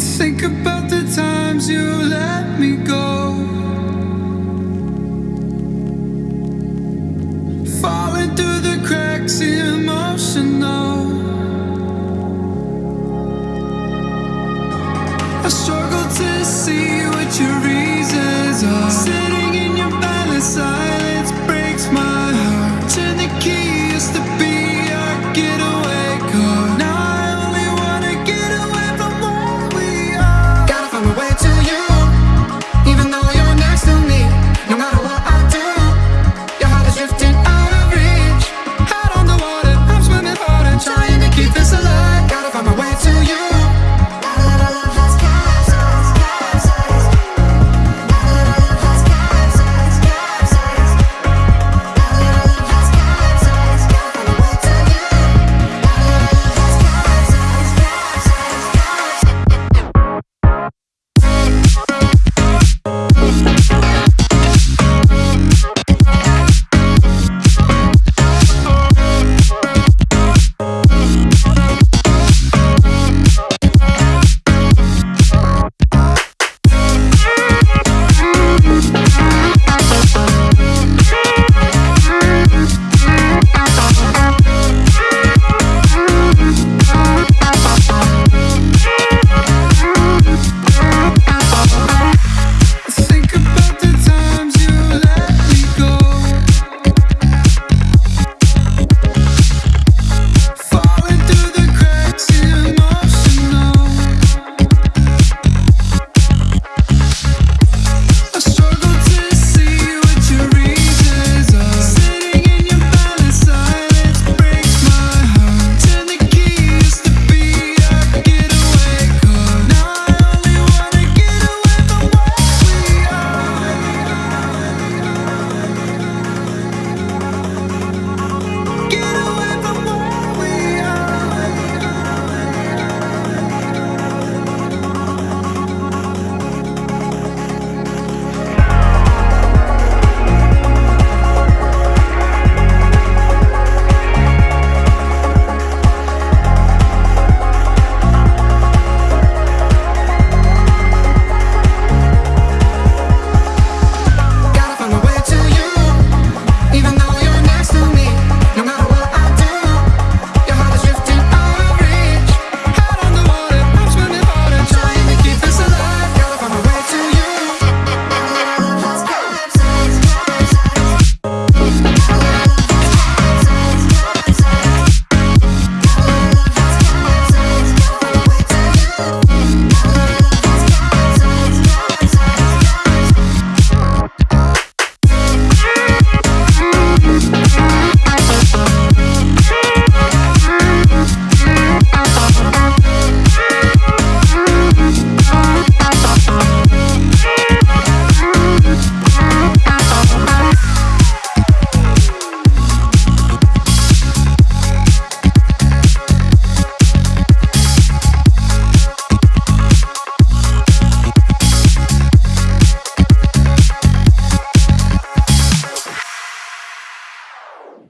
Think about the times you let me go. Falling through the cracks, emotional. I struggle to see what your reasons are. Sitting